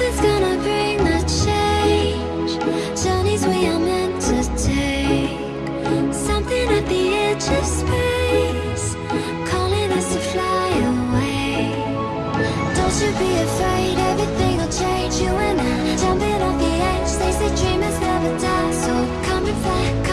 Gonna bring the change. Journeys we are meant to take. Something at the edge of space. Calling us to fly away. Don't you be afraid, everything will change. You and I, jumping off the edge. They say dreamers never die, so come and fly.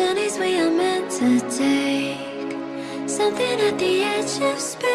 journeys we are meant to take. Something at the edge of space.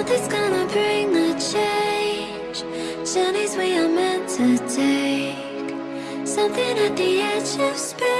Nothing's gonna bring the change. Journeys we are meant to take. Something at the edge of space.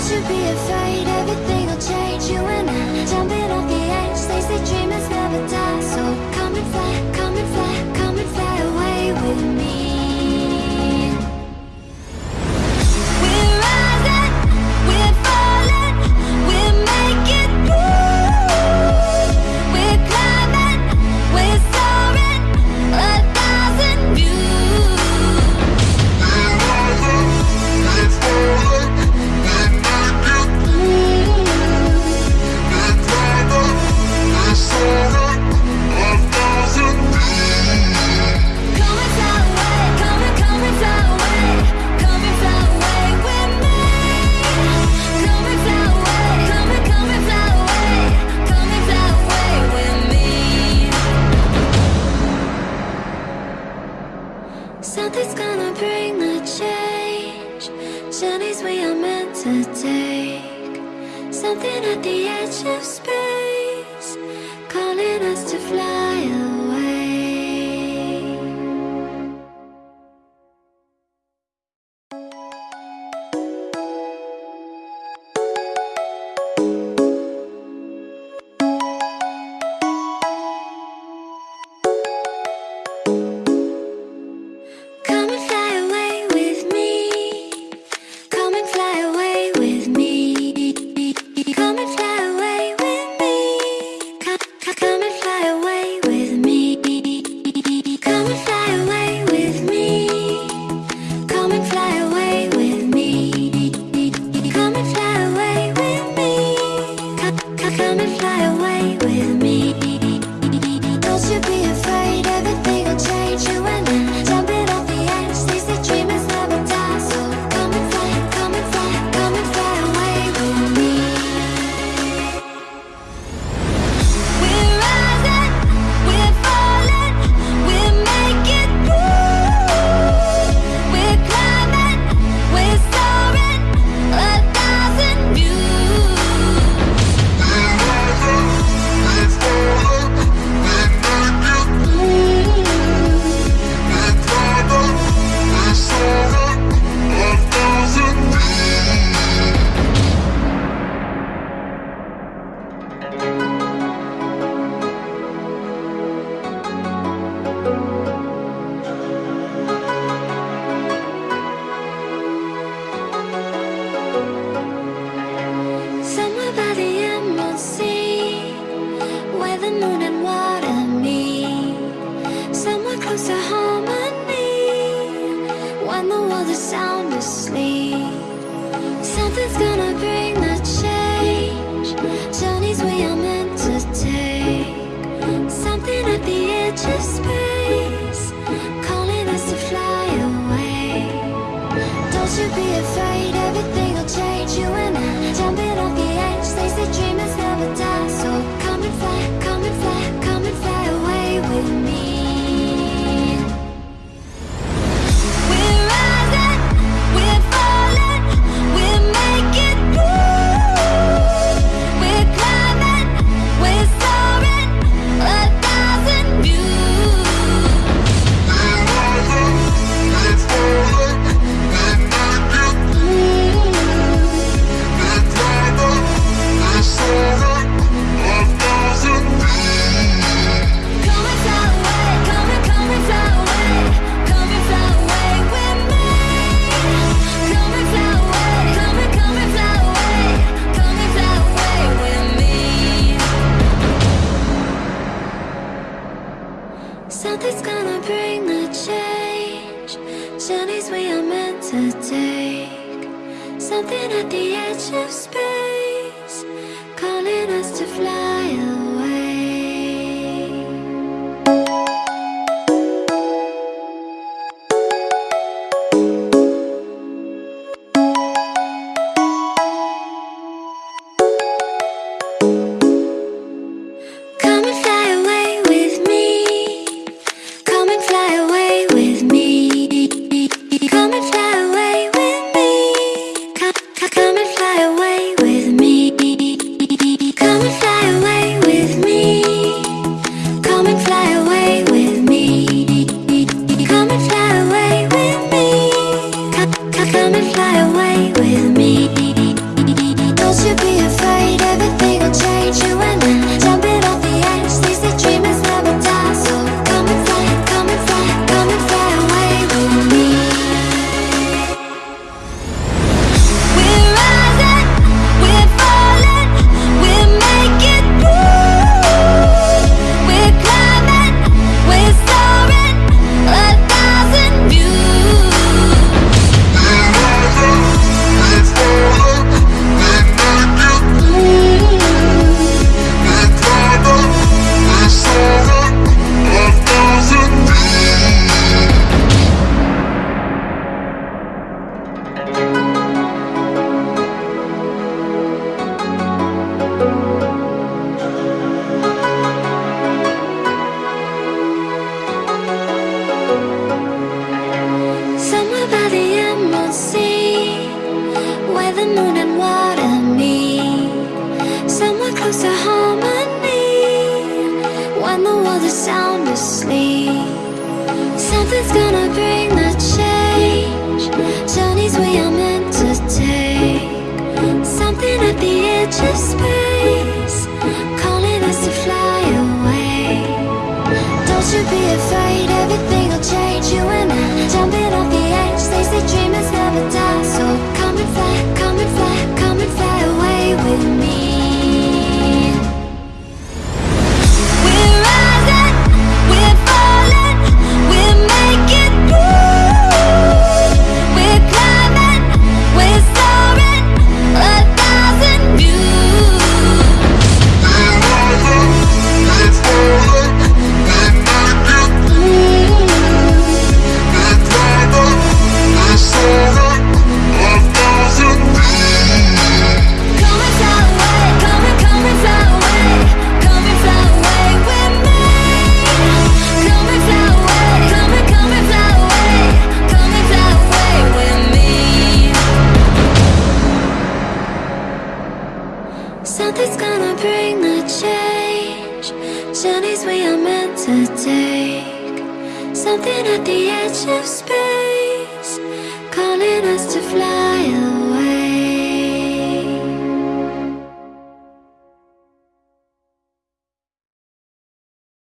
Don't you be afraid, everything will change. You and I, jumping off the edge. They say dreamers never die. So come and fly, come and fly, come and fly away with me.